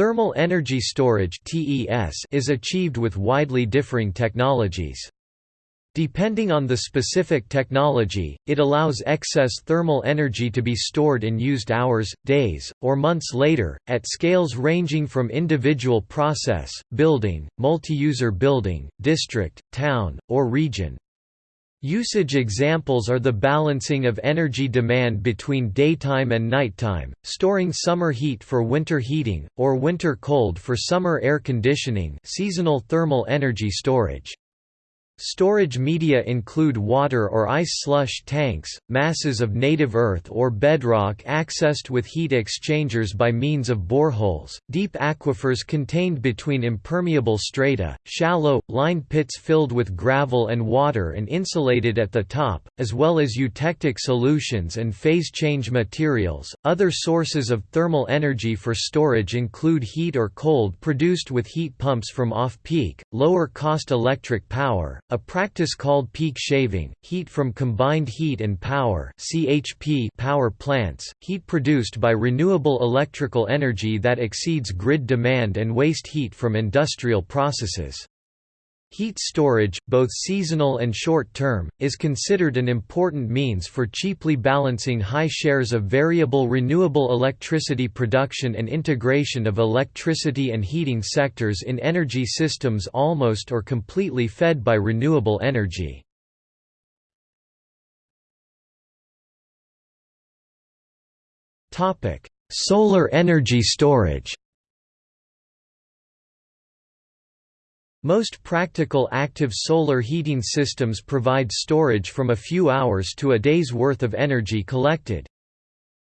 Thermal energy storage is achieved with widely differing technologies. Depending on the specific technology, it allows excess thermal energy to be stored and used hours, days, or months later, at scales ranging from individual process, building, multi-user building, district, town, or region. Usage examples are the balancing of energy demand between daytime and nighttime, storing summer heat for winter heating, or winter cold for summer air conditioning seasonal thermal energy storage. Storage media include water or ice slush tanks, masses of native earth or bedrock accessed with heat exchangers by means of boreholes, deep aquifers contained between impermeable strata, shallow, lined pits filled with gravel and water and insulated at the top, as well as eutectic solutions and phase change materials. Other sources of thermal energy for storage include heat or cold produced with heat pumps from off-peak, lower-cost electric power, a practice called peak shaving, heat from combined heat and power (CHP) power plants, heat produced by renewable electrical energy that exceeds grid demand and waste heat from industrial processes. Heat storage, both seasonal and short-term, is considered an important means for cheaply balancing high shares of variable renewable electricity production and integration of electricity and heating sectors in energy systems almost or completely fed by renewable energy. Solar energy storage Most practical active solar heating systems provide storage from a few hours to a day's worth of energy collected.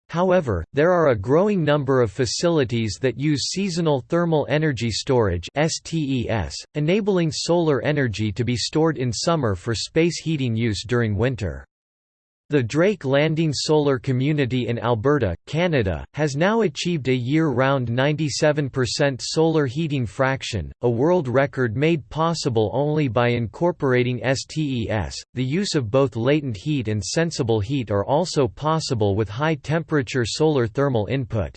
However, there are a growing number of facilities that use seasonal thermal energy storage (STES), enabling solar energy to be stored in summer for space heating use during winter. The Drake Landing Solar Community in Alberta, Canada, has now achieved a year-round 97% solar heating fraction, a world record made possible only by incorporating STES. The use of both latent heat and sensible heat are also possible with high-temperature solar thermal input.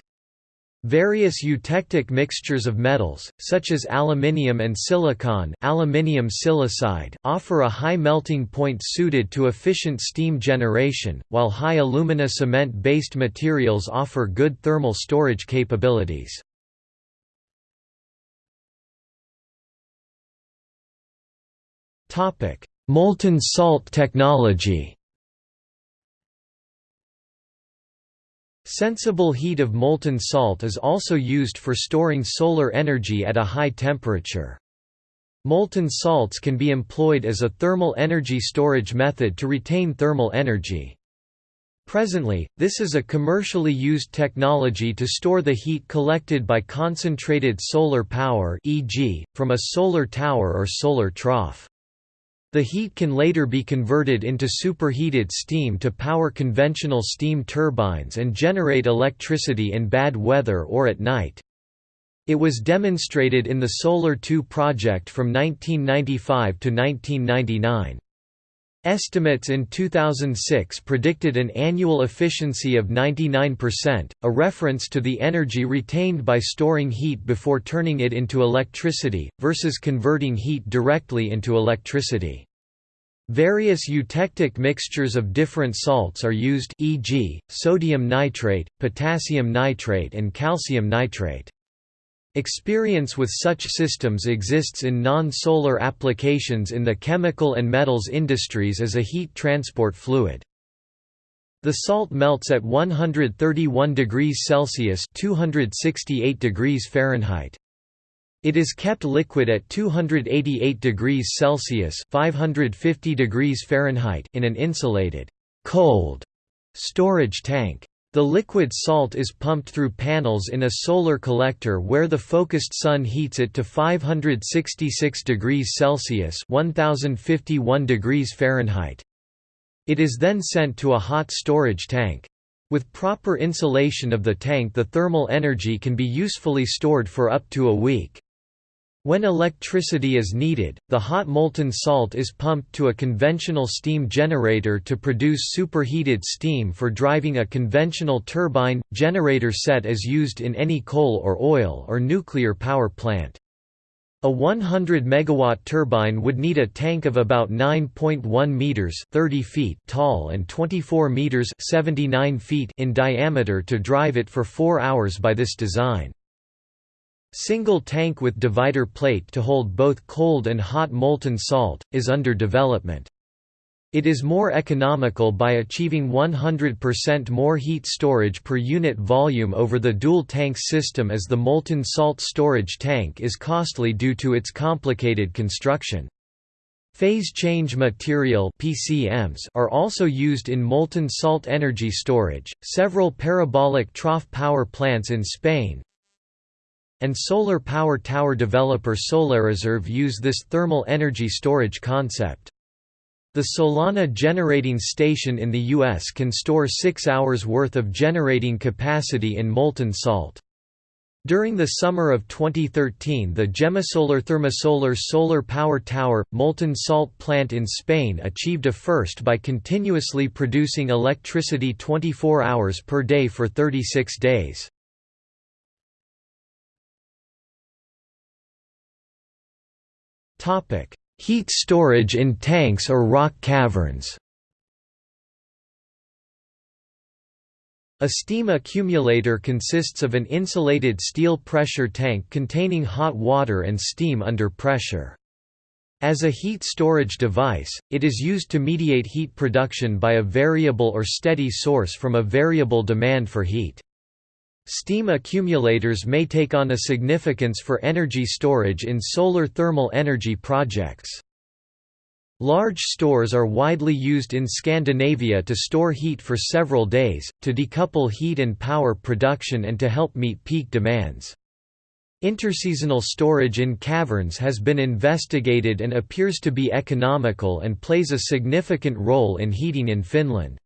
Various eutectic mixtures of metals, such as aluminium and silicon aluminium silicide, offer a high melting point suited to efficient steam generation, while high alumina cement-based materials offer good thermal storage capabilities. Molten salt technology Sensible heat of molten salt is also used for storing solar energy at a high temperature. Molten salts can be employed as a thermal energy storage method to retain thermal energy. Presently, this is a commercially used technology to store the heat collected by concentrated solar power e.g., from a solar tower or solar trough. The heat can later be converted into superheated steam to power conventional steam turbines and generate electricity in bad weather or at night. It was demonstrated in the Solar 2 project from 1995 to 1999. Estimates in 2006 predicted an annual efficiency of 99%, a reference to the energy retained by storing heat before turning it into electricity, versus converting heat directly into electricity. Various eutectic mixtures of different salts are used e.g., sodium nitrate, potassium nitrate and calcium nitrate. Experience with such systems exists in non-solar applications in the chemical and metals industries as a heat transport fluid. The salt melts at 131 degrees Celsius (268 degrees Fahrenheit). It is kept liquid at 288 degrees Celsius (550 degrees Fahrenheit) in an insulated cold storage tank. The liquid salt is pumped through panels in a solar collector where the focused sun heats it to 566 degrees Celsius 1051 degrees Fahrenheit. It is then sent to a hot storage tank. With proper insulation of the tank the thermal energy can be usefully stored for up to a week. When electricity is needed, the hot molten salt is pumped to a conventional steam generator to produce superheated steam for driving a conventional turbine generator set as used in any coal or oil or nuclear power plant. A 100 megawatt turbine would need a tank of about 9.1 meters (30 feet) tall and 24 meters (79 feet) in diameter to drive it for 4 hours by this design. Single tank with divider plate to hold both cold and hot molten salt, is under development. It is more economical by achieving 100% more heat storage per unit volume over the dual tank system as the molten salt storage tank is costly due to its complicated construction. Phase change material (PCMs) are also used in molten salt energy storage. Several parabolic trough power plants in Spain, and solar power tower developer SolarReserve use this thermal energy storage concept. The Solana generating station in the U.S. can store six hours' worth of generating capacity in molten salt. During the summer of 2013 the Gemasolar Thermosolar solar power tower, molten salt plant in Spain achieved a first by continuously producing electricity 24 hours per day for 36 days. Topic: Heat storage in tanks or rock caverns. A steam accumulator consists of an insulated steel pressure tank containing hot water and steam under pressure. As a heat storage device, it is used to mediate heat production by a variable or steady source from a variable demand for heat. Steam accumulators may take on a significance for energy storage in solar thermal energy projects. Large stores are widely used in Scandinavia to store heat for several days, to decouple heat and power production and to help meet peak demands. Interseasonal storage in caverns has been investigated and appears to be economical and plays a significant role in heating in Finland.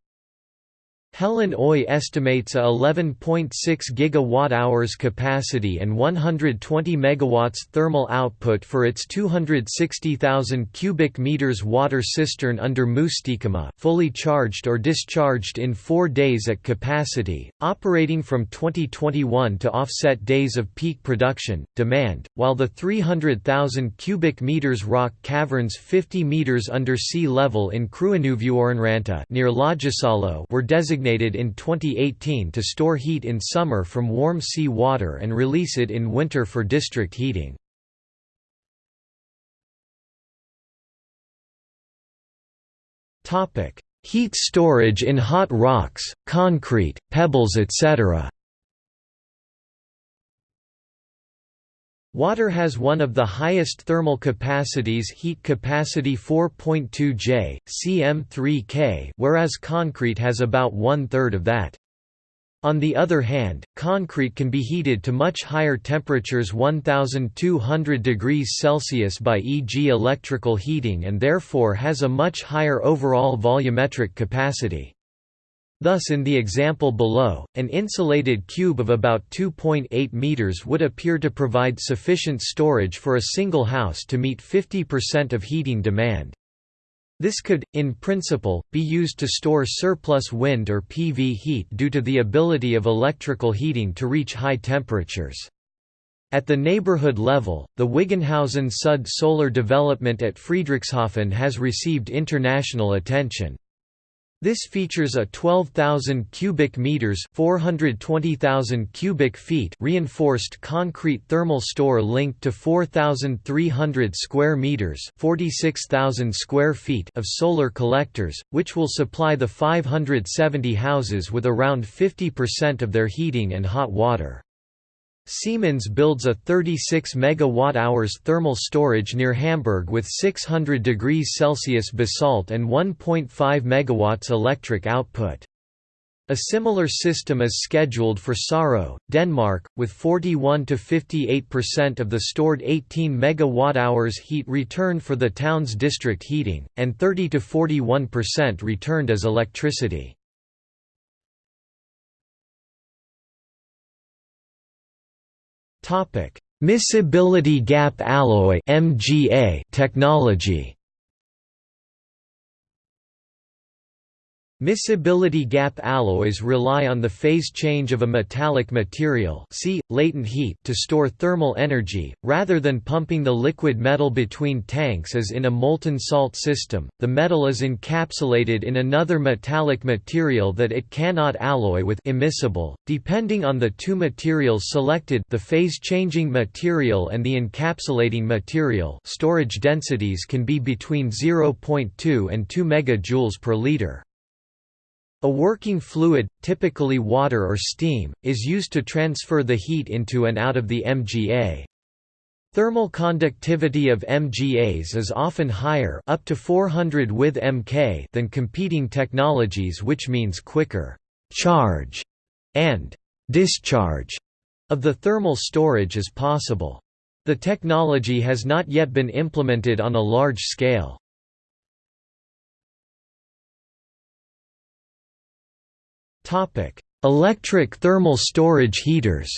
Helen Oy estimates a 11.6 gigawatt-hours capacity and 120 megawatts thermal output for its 260,000 cubic meters water cistern under Mustankylä, fully charged or discharged in 4 days at capacity, operating from 2021 to offset days of peak production demand, while the 300,000 cubic meters rock caverns 50 meters under sea level in Kruunuvuorenranta near were designated designated in 2018 to store heat in summer from warm sea water and release it in winter for district heating. Heat storage in hot rocks, concrete, pebbles etc. Water has one of the highest thermal capacities heat capacity 4.2 J, cm3 K whereas concrete has about one-third of that. On the other hand, concrete can be heated to much higher temperatures 1200 degrees Celsius by e.g. electrical heating and therefore has a much higher overall volumetric capacity. Thus in the example below, an insulated cube of about 2.8 meters would appear to provide sufficient storage for a single house to meet 50% of heating demand. This could, in principle, be used to store surplus wind or PV heat due to the ability of electrical heating to reach high temperatures. At the neighborhood level, the Wiggenhausen Sud solar development at Friedrichshafen has received international attention. This features a 12,000 cubic meters (420,000 cubic feet) reinforced concrete thermal store linked to 4,300 square meters (46,000 square feet) of solar collectors, which will supply the 570 houses with around 50% of their heating and hot water. Siemens builds a 36 MWh thermal storage near Hamburg with 600 degrees Celsius basalt and 1.5 MW electric output. A similar system is scheduled for Sorø, Denmark, with 41 to 58% of the stored 18 MWh heat returned for the town's district heating, and 30 to 41% returned as electricity. Miscibility gap alloy (MGA) technology Miscibility gap alloys rely on the phase change of a metallic material see, latent heat to store thermal energy, rather than pumping the liquid metal between tanks as in a molten salt system, the metal is encapsulated in another metallic material that it cannot alloy with immiscible, depending on the two materials selected the phase-changing material and the encapsulating material storage densities can be between 0.2 and 2 MJ per liter. A working fluid, typically water or steam, is used to transfer the heat into and out of the MGA. Thermal conductivity of MGAs is often higher up to 400 with Mk than competing technologies which means quicker charge and discharge of the thermal storage is possible. The technology has not yet been implemented on a large scale. Topic: Electric thermal storage heaters.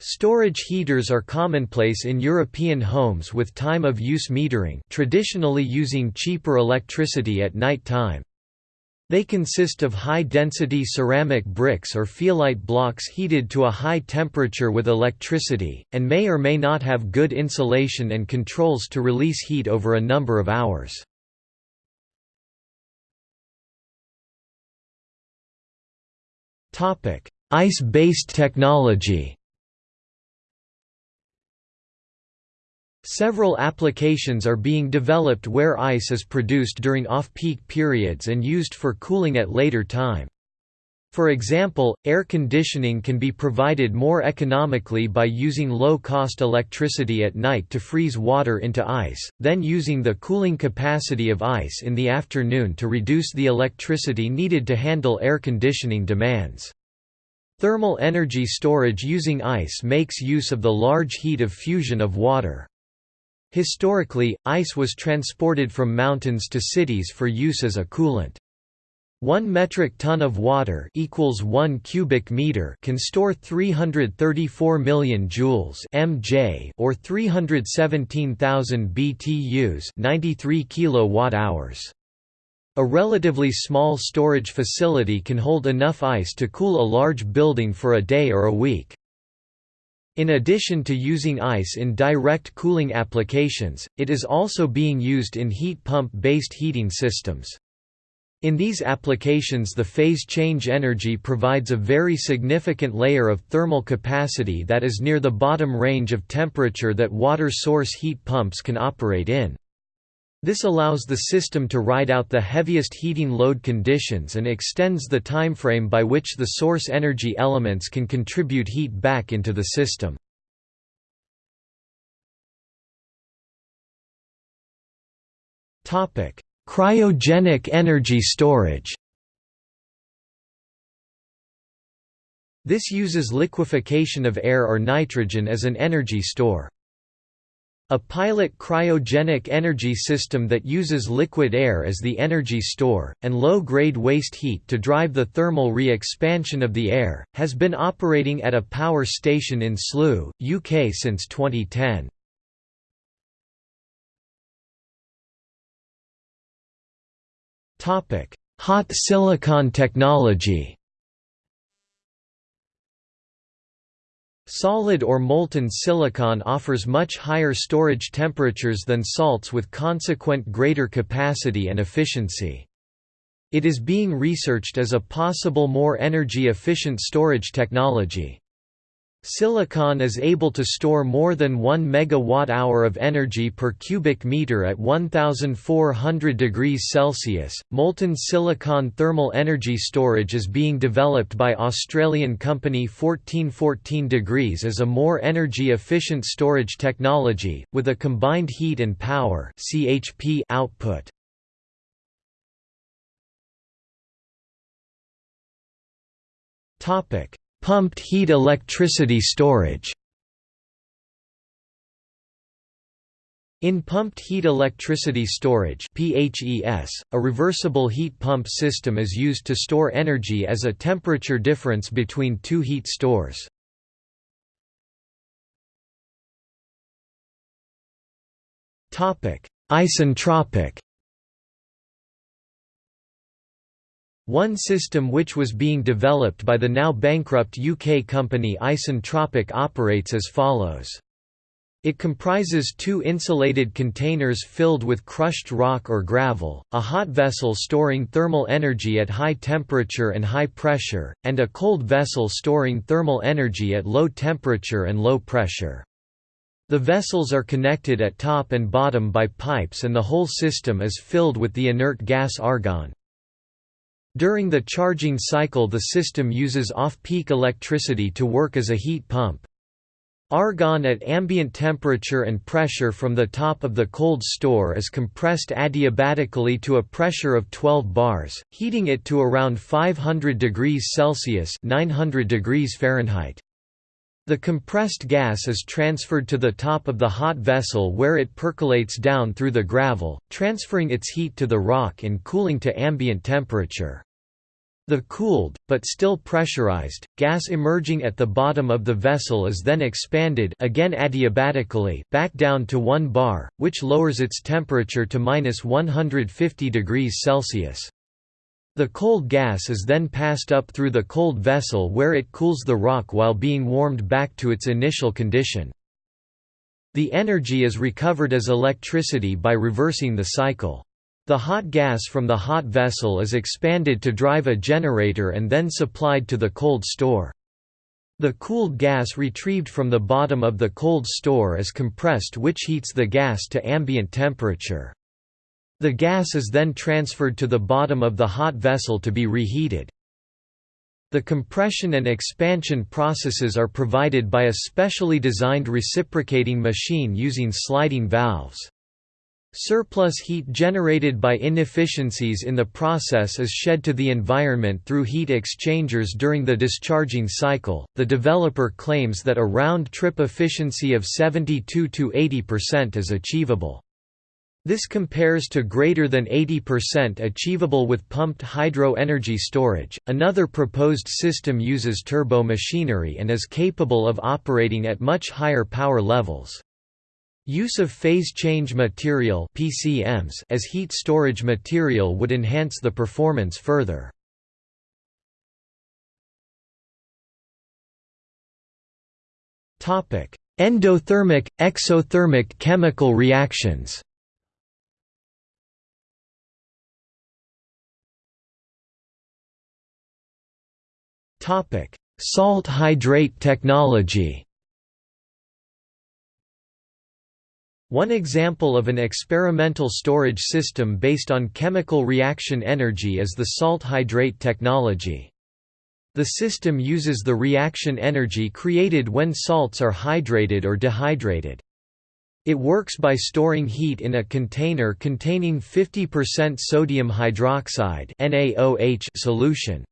Storage heaters are commonplace in European homes with time of use metering, traditionally using cheaper electricity at night time. They consist of high-density ceramic bricks or feolite blocks heated to a high temperature with electricity, and may or may not have good insulation and controls to release heat over a number of hours. Ice-based technology Several applications are being developed where ice is produced during off-peak periods and used for cooling at later time. For example, air conditioning can be provided more economically by using low-cost electricity at night to freeze water into ice, then using the cooling capacity of ice in the afternoon to reduce the electricity needed to handle air conditioning demands. Thermal energy storage using ice makes use of the large heat of fusion of water. Historically, ice was transported from mountains to cities for use as a coolant. 1 metric ton of water equals 1 cubic meter can store 334 million joules (mj) or 317,000 BTUs, 93 kilowatt-hours. A relatively small storage facility can hold enough ice to cool a large building for a day or a week. In addition to using ice in direct cooling applications, it is also being used in heat pump-based heating systems. In these applications the phase change energy provides a very significant layer of thermal capacity that is near the bottom range of temperature that water source heat pumps can operate in. This allows the system to ride out the heaviest heating load conditions and extends the timeframe by which the source energy elements can contribute heat back into the system. Topic: Cryogenic energy storage This uses liquefaction of air or nitrogen as an energy store. A pilot cryogenic energy system that uses liquid air as the energy store, and low-grade waste heat to drive the thermal re-expansion of the air, has been operating at a power station in Slough, UK since 2010. Hot silicon technology. Solid or molten silicon offers much higher storage temperatures than salts with consequent greater capacity and efficiency. It is being researched as a possible more energy-efficient storage technology. Silicon is able to store more than 1 megawatt-hour of energy per cubic meter at 1400 degrees Celsius. Molten silicon thermal energy storage is being developed by Australian company 1414 degrees as a more energy efficient storage technology with a combined heat and power (CHP) output. Topic: Pumped heat electricity storage In pumped heat electricity storage a reversible heat pump system is used to store energy as a temperature difference between two heat stores. Isentropic One system which was being developed by the now bankrupt UK company Isentropic operates as follows. It comprises two insulated containers filled with crushed rock or gravel, a hot vessel storing thermal energy at high temperature and high pressure, and a cold vessel storing thermal energy at low temperature and low pressure. The vessels are connected at top and bottom by pipes and the whole system is filled with the inert gas argon. During the charging cycle the system uses off-peak electricity to work as a heat pump. Argon at ambient temperature and pressure from the top of the cold store is compressed adiabatically to a pressure of 12 bars, heating it to around 500 degrees Celsius 900 degrees Fahrenheit. The compressed gas is transferred to the top of the hot vessel where it percolates down through the gravel, transferring its heat to the rock and cooling to ambient temperature. The cooled, but still pressurized, gas emerging at the bottom of the vessel is then expanded again adiabatically back down to 1 bar, which lowers its temperature to minus 150 degrees Celsius. The cold gas is then passed up through the cold vessel where it cools the rock while being warmed back to its initial condition. The energy is recovered as electricity by reversing the cycle. The hot gas from the hot vessel is expanded to drive a generator and then supplied to the cold store. The cooled gas retrieved from the bottom of the cold store is compressed which heats the gas to ambient temperature. The gas is then transferred to the bottom of the hot vessel to be reheated. The compression and expansion processes are provided by a specially designed reciprocating machine using sliding valves. Surplus heat generated by inefficiencies in the process is shed to the environment through heat exchangers during the discharging cycle. The developer claims that a round trip efficiency of 72 to 80% is achievable. This compares to greater than 80% achievable with pumped hydro energy storage. Another proposed system uses turbo machinery and is capable of operating at much higher power levels. Use of phase change material PCMs as heat storage material would enhance the performance further. Topic: Endothermic exothermic chemical reactions. Topic: Salt hydrate technology. One example of an experimental storage system based on chemical reaction energy is the salt hydrate technology. The system uses the reaction energy created when salts are hydrated or dehydrated. It works by storing heat in a container containing 50% sodium hydroxide solution.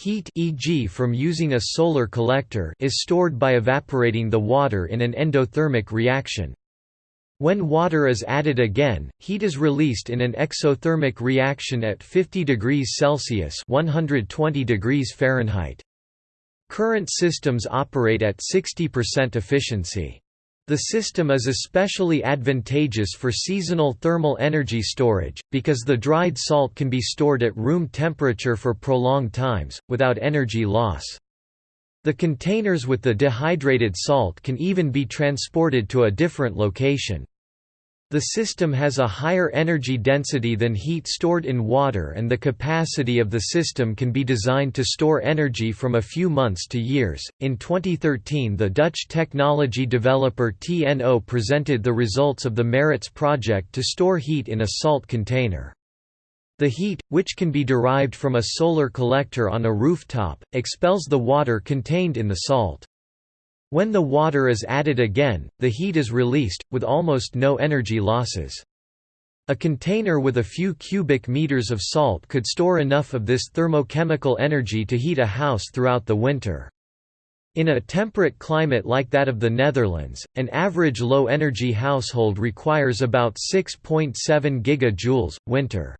Heat e.g. from using a solar collector is stored by evaporating the water in an endothermic reaction. When water is added again, heat is released in an exothermic reaction at 50 degrees Celsius 120 degrees Fahrenheit. Current systems operate at 60% efficiency. The system is especially advantageous for seasonal thermal energy storage, because the dried salt can be stored at room temperature for prolonged times, without energy loss. The containers with the dehydrated salt can even be transported to a different location. The system has a higher energy density than heat stored in water and the capacity of the system can be designed to store energy from a few months to years. In 2013, the Dutch technology developer TNO presented the results of the MERITS project to store heat in a salt container. The heat, which can be derived from a solar collector on a rooftop, expels the water contained in the salt. When the water is added again, the heat is released, with almost no energy losses. A container with a few cubic meters of salt could store enough of this thermochemical energy to heat a house throughout the winter. In a temperate climate like that of the Netherlands, an average low-energy household requires about 6.7 gigajoules, winter.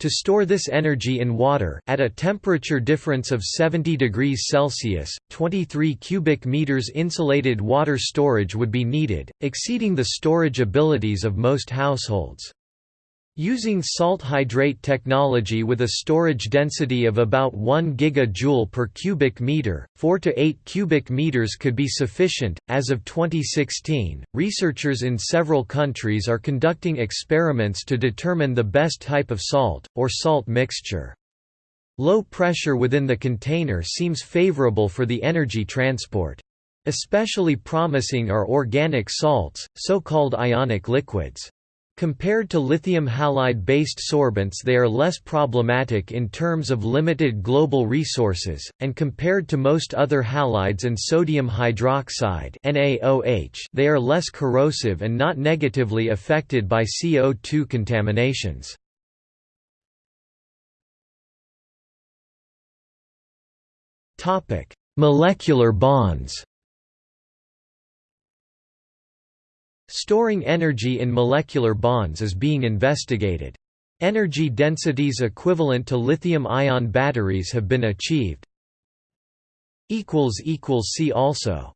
To store this energy in water at a temperature difference of 70 degrees Celsius, 23 cubic meters insulated water storage would be needed, exceeding the storage abilities of most households. Using salt hydrate technology with a storage density of about 1 gigajoule per cubic meter, 4 to 8 cubic meters could be sufficient. As of 2016, researchers in several countries are conducting experiments to determine the best type of salt, or salt mixture. Low pressure within the container seems favorable for the energy transport. Especially promising are organic salts, so-called ionic liquids. Compared to lithium halide-based sorbents they are less problematic in terms of limited global resources, and compared to most other halides and sodium hydroxide they are less corrosive and not negatively affected by CO2 contaminations. Molecular bonds Storing energy in molecular bonds is being investigated. Energy densities equivalent to lithium-ion batteries have been achieved. See also